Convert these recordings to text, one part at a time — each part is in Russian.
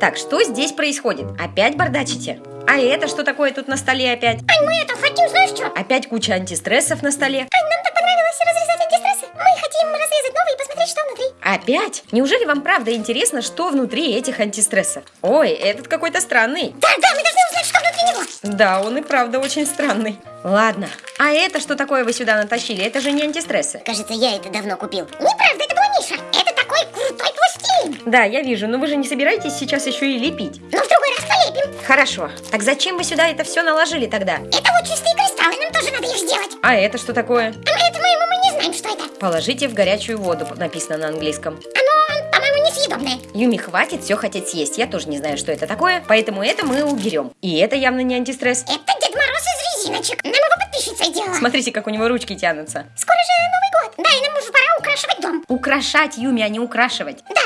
Так, что здесь происходит? Опять бардачите? А это что такое тут на столе опять? Ань, мы это хотим, знаешь что? Опять куча антистрессов на столе. Ань, нам так понравилось разрезать антистрессы. Мы хотим разрезать новые и посмотреть, что внутри. Опять? Неужели вам правда интересно, что внутри этих антистрессов? Ой, этот какой-то странный. Да, да, мы должны узнать, что внутри него. Да, он и правда очень странный. Ладно, а это что такое вы сюда натащили? Это же не антистрессы. Кажется, я это давно купил. Неправда, Да, я вижу, но вы же не собираетесь сейчас еще и лепить. Но в другой раз полепим. Хорошо. Так зачем вы сюда это все наложили тогда? Это вот чистые кристаллы, нам тоже надо их сделать. А это что такое? А мы это мы, мы не знаем, что это. Положите в горячую воду, написано на английском. Оно, по-моему, несъедобное. Юми, хватит все хотеть съесть. Я тоже не знаю, что это такое, поэтому это мы уберем. И это явно не антистресс. Это Дед Мороз из резиночек. Нам его подписчица делала. Смотрите, как у него ручки тянутся. Скоро же Новый год. Да, и нам уже пора украшивать дом. Украшать Юми, а не украшивать. Да,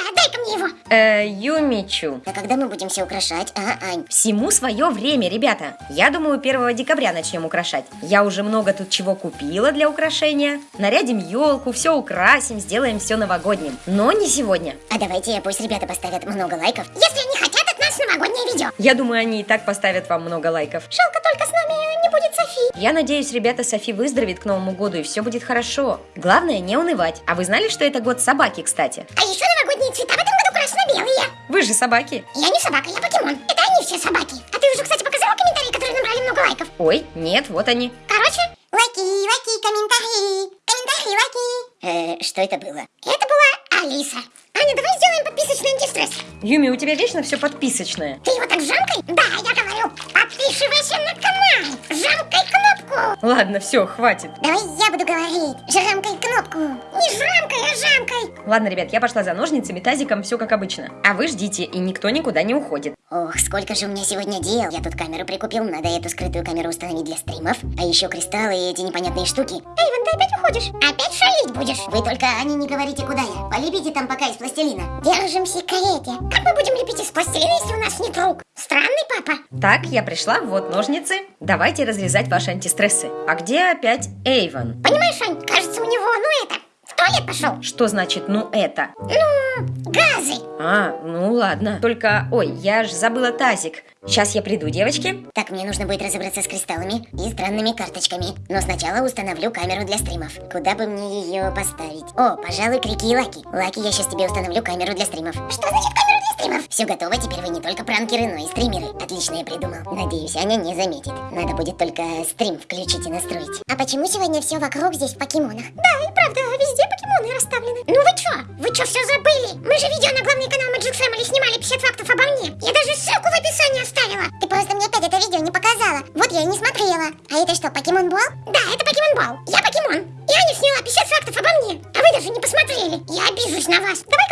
его. Э, Юмичу. А когда мы будем все украшать, а, Ань? Всему свое время, ребята. Я думаю, 1 декабря начнем украшать. Я уже много тут чего купила для украшения. Нарядим елку, все украсим, сделаем все новогодним. Но не сегодня. А давайте пусть ребята поставят много лайков, если они хотят от нас новогоднее видео. Я думаю, они и так поставят вам много лайков. Жалко только с нами не будет Софи. Я надеюсь, ребята, Софи выздоровеет к Новому году и все будет хорошо. Главное, не унывать. А вы знали, что это год собаки, кстати? А еще новогодние цвета в этом году красно-белые. Вы же собаки. Я не собака, я покемон. Это они все собаки. А ты уже, кстати, показала комментарии, которые набрали много лайков? Ой, нет, вот они. Короче, лайки, лайки, комментарии. Комментарии, лайки. Э, что это было? Это была Алиса. Аня, давай сделаем подписочный антистресс. Юми, у тебя вечно все подписочное. Ты его так жамкой? Да, я говорю, подписывайся на канал. Жамкай кнопку. Ладно, все, хватит. Давай я буду говорить. Жамкай кнопку. Не жамкай, а жамкай. Ладно, ребят, я пошла за ножницами, тазиком, все как обычно. А вы ждите, и никто никуда не уходит. Ох, сколько же у меня сегодня дел. Я тут камеру прикупил, надо эту скрытую камеру установить для стримов. А еще кристаллы и эти непонятные штуки. Эйвен, ты опять уходишь? Опять шалить будешь? Вы только, Ани, не говорите, куда я. Полепите там пока из пластилина. Держим в секрете. Как мы будем лепить из пластилина, если у нас нет рук? Странный папа. Так, я пришла, вот ножницы. Давайте разрезать ваши антистрессы. А где опять Эйвен? Понимаешь, Ань, кажется, у него, ну это, в туалет пошел. Что значит «ну это»? Ну, газы. А, ну ладно. Только, ой, я ж забыла тазик. Сейчас я приду, девочки. Так, мне нужно будет разобраться с кристаллами и странными карточками. Но сначала установлю камеру для стримов. Куда бы мне ее поставить? О, пожалуй, Крики и Лаки. Лаки, я сейчас тебе установлю камеру для стримов. Что значит камера для стримов? Все готово, теперь вы не только пранкеры, но и стримеры. Отлично я придумал. Надеюсь, Аня не заметит. Надо будет только стрим включить и настроить. А почему сегодня все вокруг здесь в покемонах? Да, и правда, везде покемоны расставлены. Ну вы чё? Вы чё все забыли? Мы же видео на главный канал Magic Family снимали 50 фактов обо мне. Я даже ссылку в описании оставила. Ты просто мне опять это видео не показала. Вот я и не смотрела. А это что, покемон Бол? Да, это покемон Бол. Я покемон. И Аня сняла 50 фактов обо мне. А вы даже не посмотрели. Я обижусь на вас. Давай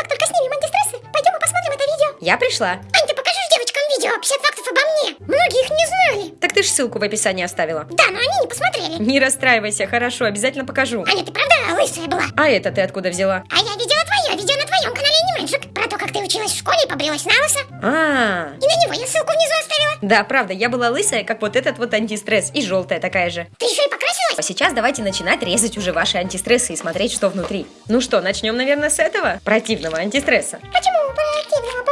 Я пришла. Ань, ты покажешь девочкам видео 50 фактов обо мне. Многие их не знали. Так ты ж ссылку в описании оставила. Да, но они не посмотрели. Не расстраивайся, хорошо, обязательно покажу. Аня, ты правда лысая была? А это ты откуда взяла? А я видела твое видео на твоем канале Анимэджик. Про то, как ты училась в школе и побрилась на лысо. А, И на него я ссылку внизу оставила. да, правда, я была лысая, как вот этот вот антистресс, и желтая такая же. Ты еще и покрасилась? А сейчас давайте начинать резать уже ваши антистрессы и смотреть, что внутри. Ну что, начнем, наверное, с этого противного антистресса. Почему? Противного,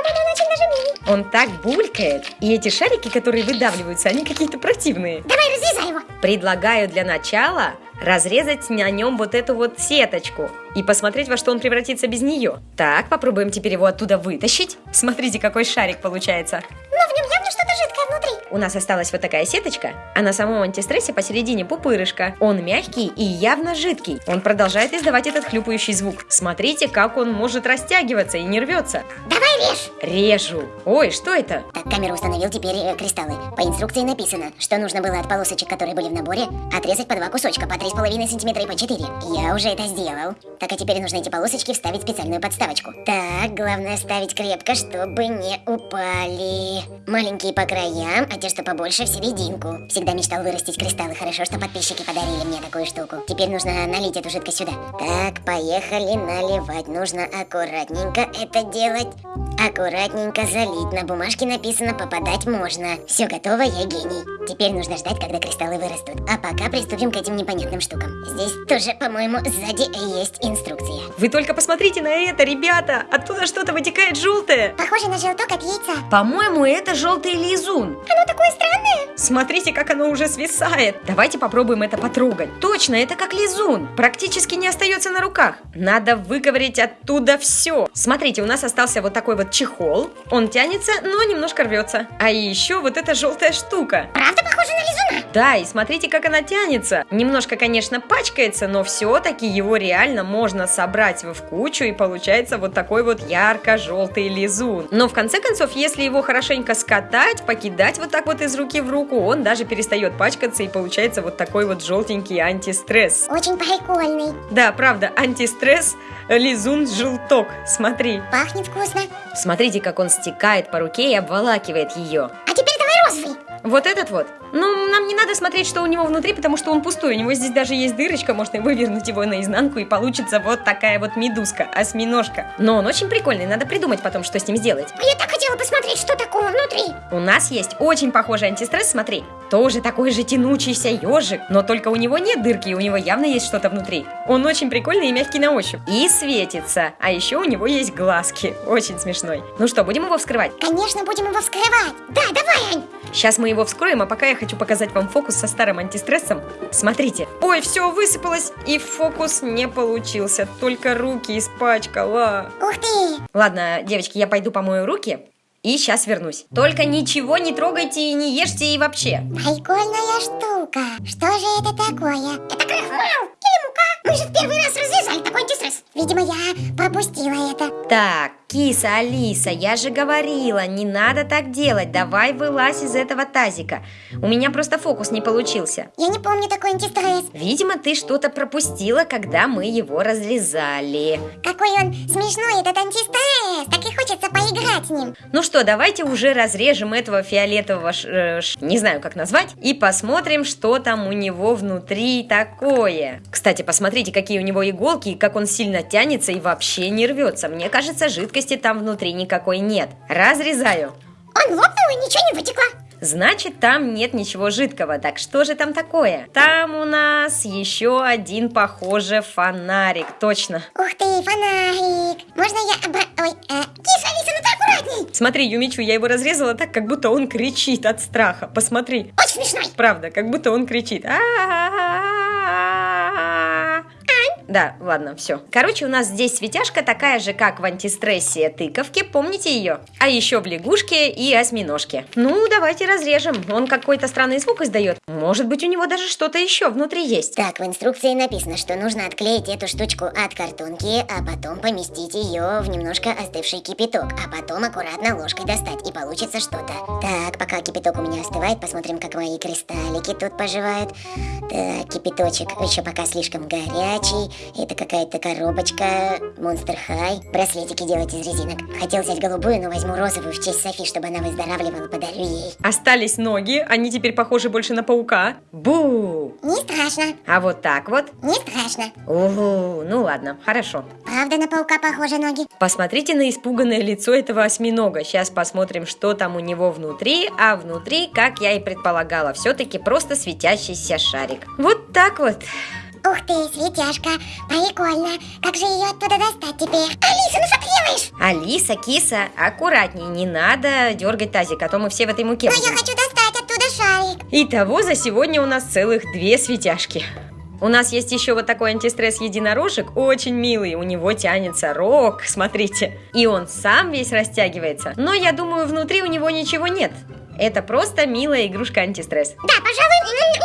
он так булькает, и эти шарики, которые выдавливаются, они какие-то противные. Давай разрезай его. Предлагаю для начала разрезать на нем вот эту вот сеточку и посмотреть, во что он превратится без нее. Так, попробуем теперь его оттуда вытащить. Смотрите, какой шарик получается. Но в нем явно что-то жидкое внутри. У нас осталась вот такая сеточка, а на самом антистрессе посередине пупырышко. Он мягкий и явно жидкий. Он продолжает издавать этот хлюпающий звук. Смотрите, как он может растягиваться и не рвется. Давай режь. Режу. Ой, что это? Так, камеру установил теперь э, кристаллы. По инструкции написано, что нужно было от полосочек, которые были в наборе, отрезать по два кусочка, по 3,5 сантиметра и по 4. Я уже это сделал. Так, а теперь нужно эти полосочки вставить в специальную подставочку. Так, главное ставить крепко, чтобы не упали. Маленькие по краям, а те, что побольше, в серединку. Всегда мечтал вырастить кристаллы. Хорошо, что подписчики подарили мне такую штуку. Теперь нужно налить эту жидкость сюда. Так, поехали наливать. Нужно аккуратненько это делать. Аккуратненько залить. На бумажке написано «попадать можно». Все готово, я гений. Теперь нужно ждать, когда кристаллы вырастут. А пока приступим к этим непонятным штукам. Здесь тоже, по-моему, сзади есть инструкция. Вы только посмотрите на это, ребята! Оттуда что-то вытекает желтое. Похоже на желток от яйца. По-моему, это желтый лизун. Оно такое странное. Смотрите, как оно уже свисает. Давайте попробуем это потрогать. Точно, это как лизун. Практически не остается на руках. Надо выковырять оттуда все. Смотрите, у нас остался вот такой вот чехол. Он тянется, но немножко рвется. А еще вот эта желтая штука. Правда похоже на лизуна? Да, и смотрите, как она тянется. Немножко, конечно, пачкается, но все-таки его реально можно собрать в кучу, и получается вот такой вот ярко-желтый лизун. Но в конце концов, если его хорошенько скатать, покидать вот так вот из руки в руку, он даже перестает пачкаться, и получается вот такой вот желтенький антистресс. Очень прикольный. Да, правда, антистресс, лизун желток. Смотри. Пахнет вкусно. Смотрите, как он стекает по руке и обволакивает ее. А. Вот этот вот. Ну, нам не надо смотреть, что у него внутри, потому что он пустой. У него здесь даже есть дырочка, можно вывернуть его наизнанку, и получится вот такая вот медузка, осьминожка. Но он очень прикольный, надо придумать потом, что с ним сделать. Я так хотела посмотреть, что такого внутри. У нас есть очень похожий антистресс, смотри. Тоже такой же тянучийся ежик, но только у него нет дырки, и у него явно есть что-то внутри. Он очень прикольный и мягкий на ощупь. И светится. А еще у него есть глазки. Очень смешной. Ну что, будем его вскрывать? Конечно, будем его вскрывать. Да, давай, Ань. Сейчас мы его вскроем, а пока я хочу показать вам фокус со старым антистрессом. Смотрите. Ой, все высыпалось, и фокус не получился. Только руки испачкала. Ух ты. Ладно, девочки, я пойду помою руки. И сейчас вернусь. Только ничего не трогайте и не ешьте и вообще. Прикольная штука. Что же это такое? Это крахмал или мука? Мы же в первый раз развязали такой антистресс. Видимо, я пропустила это. Так, киса, Алиса, я же говорила, не надо так делать. Давай вылазь из этого тазика. У меня просто фокус не получился. Я не помню такой антистресс. Видимо, ты что-то пропустила, когда мы его разрезали. Какой он смешной, этот антистресс. Так и хочется поиграть с ним. Ну что, давайте уже разрежем этого фиолетового, ш- э, ш- не знаю как назвать, и посмотрим, что там у него внутри такое. Кстати, посмотрите, какие у него иголки, и как он сильно тянется и вообще не рвется. Мне кажется, жидкости там внутри никакой нет. Разрезаю. Он лопнул и ничего не вытекло. Значит, там нет ничего жидкого. Так что же там такое? Там у нас еще один, похоже, фонарик. Точно. Ух ты, фонарик. Можно я обра... Ой, э, киса, Алиса, ну ты аккуратней. Смотри, Юмичу, я его разрезала так, как будто он кричит от страха. Посмотри. Очень смешной. Правда, как будто он кричит. А-а-а-а-а. Да, ладно, все. Короче, у нас здесь светяшка такая же, как в антистрессе тыковки, помните ее? А еще в лягушке и осьминожке. Ну, давайте разрежем. Он какой-то странный звук издает. Может быть, у него даже что-то еще внутри есть. Так, в инструкции написано, что нужно отклеить эту штучку от картонки, а потом поместить ее в немножко остывший кипяток, а потом аккуратно ложкой достать, и получится что-то. Так, пока кипяток у меня остывает, посмотрим, как мои кристаллики тут поживают. Так, кипяточек еще пока слишком горячий. Это какая-то коробочка Monster High. Браслетики делать из резинок. Хотел взять голубую, но возьму розовую в честь Софи, чтобы она выздоравливала, подарю ей. Остались ноги, они теперь похожи больше на паука. Бу! Не страшно, А вот так вот. не страшно. Угу, ну ладно, хорошо. Правда на паука похожи ноги? Посмотрите на испуганное лицо этого осьминога. Сейчас посмотрим, что там у него внутри. А внутри, как я и предполагала, все-таки просто светящийся шарик. Вот так вот. Ух ты, светяшка, прикольно. Как же ее оттуда достать теперь? Алиса, ну что ты делаешь? Алиса, киса, аккуратней, не надо дергать тазик, а то мы все в этой муке Но я будем. хочу достать оттуда шарик. Итого за сегодня у нас целых две светяшки. У нас есть еще вот такой антистресс единорожек, очень милый, у него тянется рог, смотрите. И он сам весь растягивается, но я думаю, внутри у него ничего нет. Это просто милая игрушка антистресс. Да, пожалуй,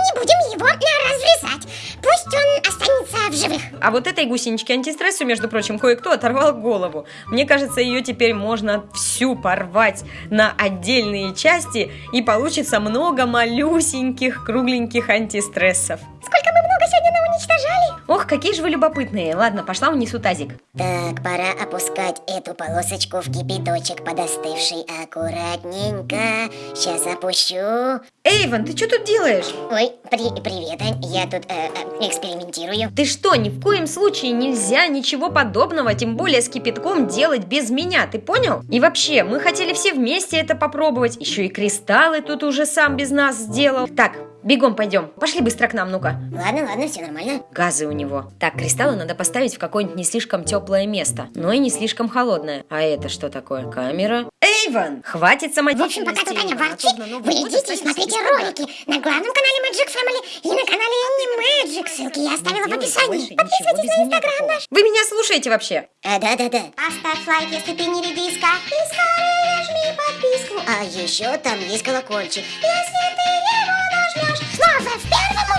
не будем его разрезать. Пусть он останется в живых. А вот этой гусеничке антистрессу, между прочим, кое-кто оторвал голову. Мне кажется, ее теперь можно всю порвать на отдельные части, и получится много малюсеньких, кругленьких антистрессов. Сколько мы много сегодня уничтожали. Ох, какие же вы любопытные. Ладно, пошла унесу тазик. Так, пора опускать эту полосочку в кипяточек подостывший аккуратненько. Сейчас опущу. Эйвен, ты что тут делаешь? Ой, при- привет, Ань. Я тут э, э, экспериментирую. Ты что, ни в коем случае нельзя ничего подобного, тем более с кипятком делать без меня, ты понял? И вообще, мы хотели все вместе это попробовать, еще и кристаллы тут уже сам без нас сделал. Так, бегом пойдем, пошли быстро к нам, ну-ка. Ладно, ладно, все нормально. Газы у него. Так, кристаллы надо поставить в какое-нибудь не слишком теплое место, но и не слишком холодное. А это что такое? Камера? Эйвен! Хватит В самодеятельности. общем, пока тут Аня ворчит, Новый вы идите и смотрите ролики на главном канале Magic Family и на канале Annie Magic. Ссылки я оставила в описании. Подписывайтесь на инстаграм наш. Вы меня слушаете вообще? А, да-да-да. Поставь лайк, если ты не редиска. И скорее жми подписку. А еще там есть колокольчик. Если ты его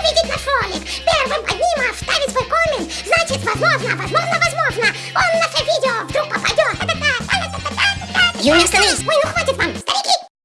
увидеть наш ролик. Первым одним вставить свой коммент. Значит, возможно, возможно, возможно, он в наше видео вдруг попадет. Юля, остановись. Ой, ну хватит.